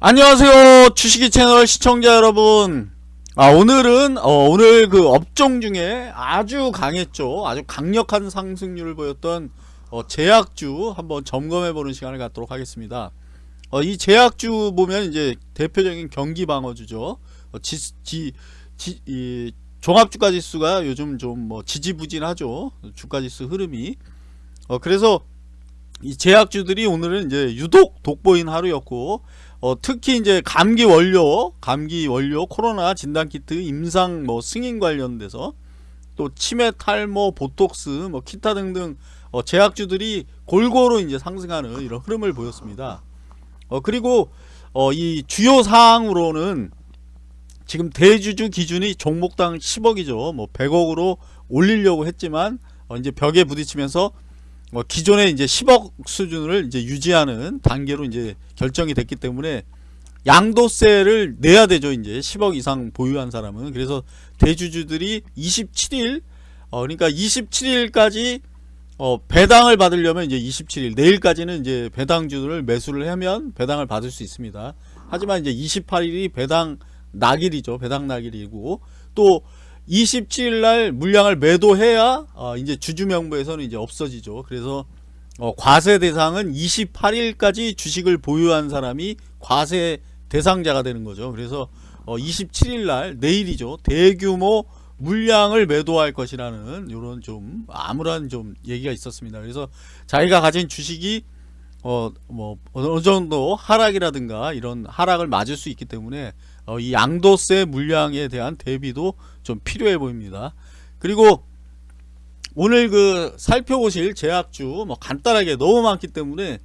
안녕하세요 주식이 채널 시청자 여러분. 아 오늘은 어, 오늘 그 업종 중에 아주 강했죠. 아주 강력한 상승률을 보였던 어, 제약주 한번 점검해 보는 시간을 갖도록 하겠습니다. 어, 이 제약주 보면 이제 대표적인 경기 방어주죠. 어, 지, 지, 지, 이, 종합주가 지수가 요즘 좀 뭐 지지부진하죠. 주가 지수 흐름이. 어, 그래서 이 제약주들이 오늘은 이제 유독 돋보인 하루였고 어, 특히 이제 감기 원료, 감기 원료, 코로나 진단 키트, 임상 뭐 승인 관련돼서 또 치매, 탈모, 보톡스, 뭐 기타 등등 어, 제약주들이 골고루 이제 상승하는 이런 흐름을 보였습니다. 어, 그리고 어, 이 주요 사항으로는 지금 대주주 기준이 종목당 10억이죠. 뭐 100억으로 올리려고 했지만 어, 이제 벽에 부딪히면서 뭐 기존에 이제 10억 수준을 이제 유지하는 단계로 이제 결정이 됐기 때문에 양도세를 내야 되죠. 이제 10억 이상 보유한 사람은. 그래서 대주주들이 27일 어 그러니까 27일까지 어 배당을 받으려면 이제 27일 내일까지는 이제 배당주를 매수를 하면 배당을 받을 수 있습니다. 하지만 이제 28일이 배당 낙일이죠. 배당 낙일이고. 또 27일 날 물량을 매도해야 어 이제 주주 명부에서는 이제 없어지죠. 그래서 어 과세 대상은 28일까지 주식을 보유한 사람이 과세 대상자가 되는 거죠. 그래서 어 27일 날 내일이죠. 대규모 물량을 매도할 것이라는 이런 좀 아무런 좀 얘기가 있었습니다. 그래서 자기가 가진 주식이 어 뭐 어느 정도 하락이라든가 이런 하락을 맞을 수 있기 때문에 어, 이 양도세 물량에 대한 대비도 좀 필요해 보입니다. 그리고 오늘 그 살펴보실 제약주 뭐 간단하게 너무 많기 때문에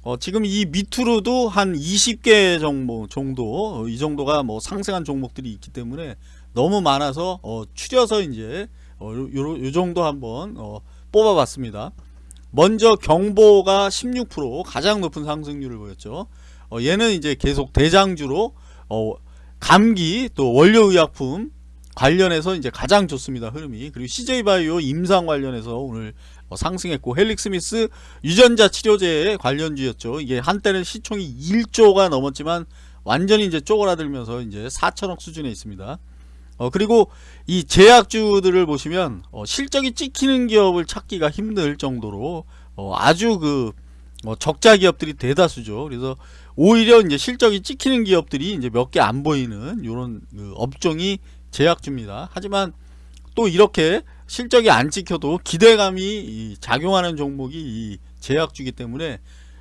어 지금 이 밑으로도 한 20개 정도 정도 어, 이 정도가 뭐 상승한 종목들이 있기 때문에 너무 많아서 어 추려서 이제 어 요, 요, 요 정도 한번 어 뽑아봤습니다. 먼저 경보가 16% 가장 높은 상승률을 보였죠. 어 얘는 이제 계속 대장주로 어 감기 또 원료의약품 관련해서 이제 가장 좋습니다 흐름이. 그리고 CJ바이오 임상 관련해서 오늘 어, 상승했고 헬릭스미스 유전자 치료제 관련주였죠. 이게 한때는 시총이 1조가 넘었지만 완전히 이제 쪼그라들면서 이제 4천억 수준에 있습니다 어 그리고 이 제약주들을 보시면 어, 실적이 찍히는 기업을 찾기가 힘들 정도로 어, 아주 그 어, 적자 기업들이 대다수죠 그래서 오히려 이제 실적이 찍히는 기업들이 이제 몇 개 안 보이는 이런 그 업종이 제약주입니다. 하지만 또 이렇게 실적이 안 찍혀도 기대감이 작용하는 종목이 이 제약주기 때문에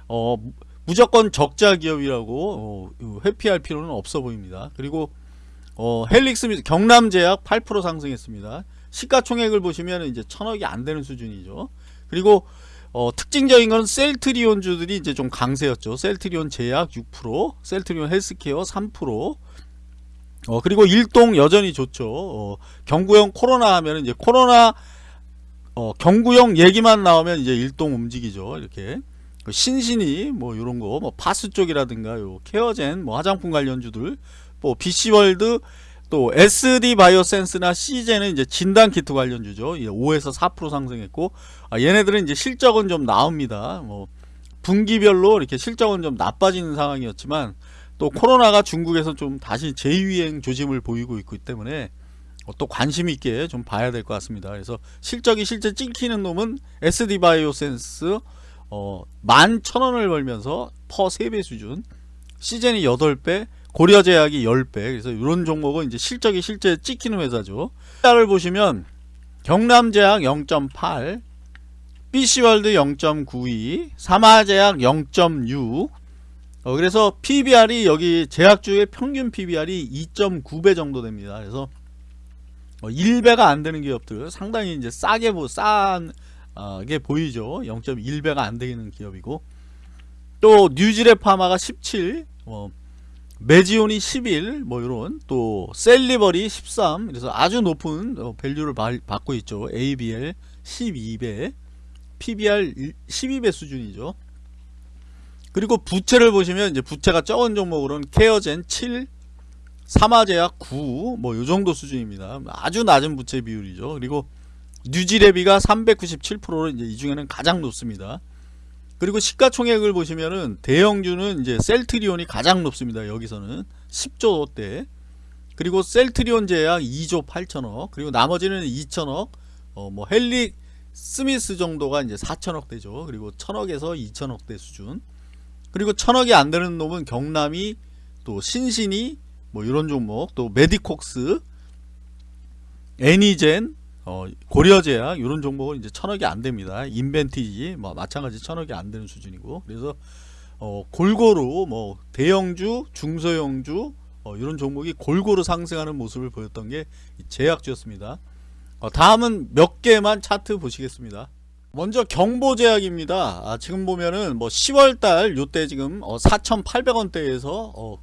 어 무조건 적자 기업이라고 어 회피할 필요는 없어 보입니다. 그리고 어 헬릭스 경남제약 8% 상승했습니다. 시가총액을 보시면 이제 천억이 안 되는 수준이죠. 그리고 어, 특징적인 건 셀트리온주들이 이제 좀 강세였죠. 셀트리온 제약 6%, 셀트리온 헬스케어 3%. 어, 그리고 일동 여전히 좋죠. 어, 경구형 코로나 하면 이제 코로나 어, 경구형 얘기만 나오면 이제 일동 움직이죠. 이렇게 그 신신이 뭐 이런 거, 뭐 파스 쪽이라든가 요 케어젠, 뭐 화장품 관련주들, 뭐 BC월드 또 SD 바이오센스나 시젠은 이제 진단 키트 관련주죠. 5에서 4% 상승했고 아, 얘네들은 이제 실적은 좀 나옵니다. 뭐 분기별로 이렇게 실적은 좀 나빠지는 상황이었지만 또 코로나가 중국에서 좀 다시 재유행 조짐을 보이고 있기 때문에 어, 또 관심 있게 좀 봐야 될 것 같습니다. 그래서 실적이 실제 찍히는 놈은 SD 바이오센스 어, 11,000원을 벌면서 퍼 3배 수준 시젠이 8배 고려제약이 10배. 그래서 이런 종목은 이제 실적이 실제 찍히는 회사죠. 를 보시면 경남제약 0.8 BC월드 0.92 삼화제약 0.6 어, 그래서 PBR이 여기 제약주의 평균 PBR이 2.9배 정도 됩니다. 그래서 어, 1배가 안 되는 기업들 상당히 이제 싸게 보, 싼게 어, 보이죠. 0.1배가 안 되는 기업이고. 또 뉴지랩파마가 17 어, 메지온이 11, 뭐 이런 또 셀리버리 13, 그래서 아주 높은 어, value를 받고 있죠. ABL 12배, PBR 12배 수준이죠. 그리고 부채를 보시면 이제 부채가 적은 종목으로는 케어젠 7, 삼아제약 9, 뭐요 정도 수준입니다. 아주 낮은 부채 비율이죠. 그리고 뉴지랩이가 397%로 이제 이 중에는 가장 높습니다. 그리고 시가총액을 보시면은 대형주는 이제 셀트리온이 가장 높습니다. 여기서는 10조대. 그리고 셀트리온 제약 2조 8천억. 그리고 나머지는 2천억. 어 뭐 헬릭스미스 정도가 이제 4천억 대죠. 그리고 1천억에서 2천억 대 수준. 그리고 천억이 안 되는 놈은 경남이 또 신신이 뭐 이런 종목 또 메디콕스 애니젠 어, 고려 제약 이런 종목은 이제 천억이 안 됩니다. 인벤티지 뭐 마찬가지 천억이 안 되는 수준이고 그래서 어, 골고루 뭐 대형주, 중소형주 어, 이런 종목이 골고루 상승하는 모습을 보였던 게 제약주였습니다. 어, 다음은 몇 개만 차트 보시겠습니다. 먼저 경보제약입니다. 아, 지금 보면은 뭐 10월달 요때 지금 어, 4,800원대에서 어,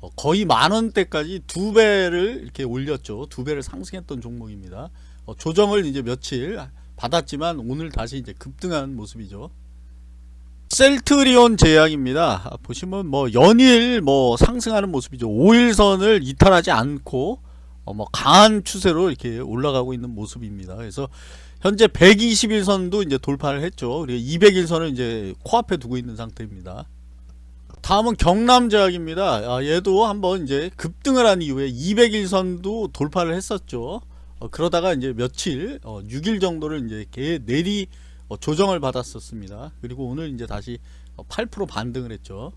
어, 거의 만원대까지 두 배를 이렇게 올렸죠. 두 배를 상승했던 종목입니다. 어, 조정을 이제 며칠 받았지만 오늘 다시 이제 급등한 모습이죠. 셀트리온 제약입니다. 아, 보시면 뭐 연일 뭐 상승하는 모습이죠. 5일선을 이탈하지 않고 어, 뭐 강한 추세로 이렇게 올라가고 있는 모습입니다. 그래서 현재 121선도 이제 돌파를 했죠. 그리고 200일선을 이제 코앞에 두고 있는 상태입니다. 다음은 경남제약입니다. 아, 얘도 한번 이제 급등을 한 이후에 200일선도 돌파를 했었죠. 어, 그러다가 이제 며칠, 어, 6일 정도를 이제 개 내리 어, 조정을 받았었습니다. 그리고 오늘 이제 다시 8% 반등을 했죠.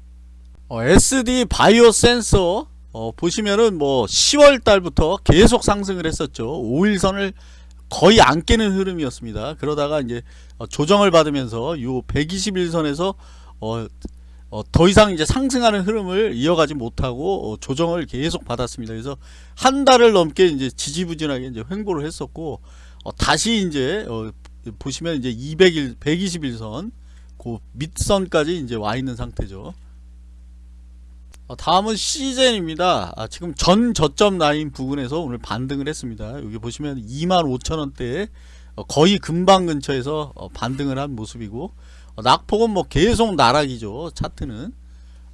어, SD 바이오 센서 어, 보시면은 뭐 10월 달부터 계속 상승을 했었죠. 5일선을 거의 안 깨는 흐름이었습니다. 그러다가 이제 어, 조정을 받으면서 요 121선에서 어, 어, 더 이상 이제 상승하는 흐름을 이어가지 못하고 어, 조정을 계속 받았습니다. 그래서 한 달을 넘게 이제 지지부진하게 이제 횡보를 했었고 어, 다시 이제 어, 보시면 이제 200일 121선 그 밑선까지 이제 와 있는 상태죠. 어, 다음은 시젠입니다. 아, 지금 전 저점 라인 부근에서 오늘 반등을 했습니다. 여기 보시면 25,000원대에 어, 거의 금방 근처에서 어, 반등을 한 모습이고 어, 낙폭은 뭐 계속 나락이죠. 차트는.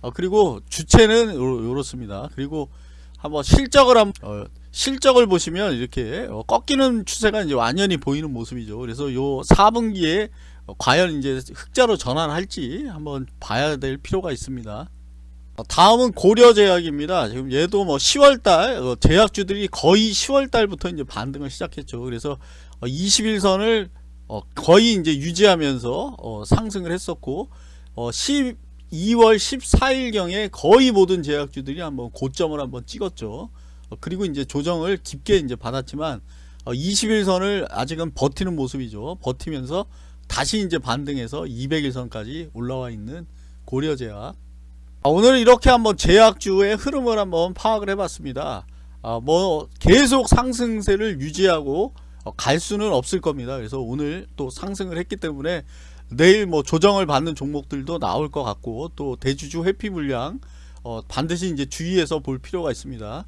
어, 그리고 주체는 요, 렇습니다 그리고 한번 실적을 한 어, 실적을 보시면 이렇게 어, 꺾이는 추세가 이제 완연히 보이는 모습이죠. 그래서 요 4분기에 어, 과연 이제 흑자로 전환할지 한번 봐야 될 필요가 있습니다. 어, 다음은 고려제약입니다. 지금 얘도 뭐 10월달 어, 제약주들이 거의 10월달부터 이제 반등을 시작했죠. 그래서 21선을 거의 이제 유지하면서 상승을 했었고 12월 14일경에 거의 모든 제약주들이 한번 고점을 한번 찍었죠. 그리고 이제 조정을 깊게 이제 받았지만 21선을 아직은 버티는 모습이죠. 버티면서 다시 이제 반등해서 200일선까지 올라와 있는 고려제약 아, 오늘은 이렇게 한번 제약주의 흐름을 한번 파악을 해봤습니다. 아, 뭐 계속 상승세를 유지하고 어, 갈 수는 없을 겁니다. 그래서 오늘 또 상승을 했기 때문에 내일 뭐 조정을 받는 종목들도 나올 것 같고 또 대주주 회피 물량 어, 반드시 이제 주의해서 볼 필요가 있습니다.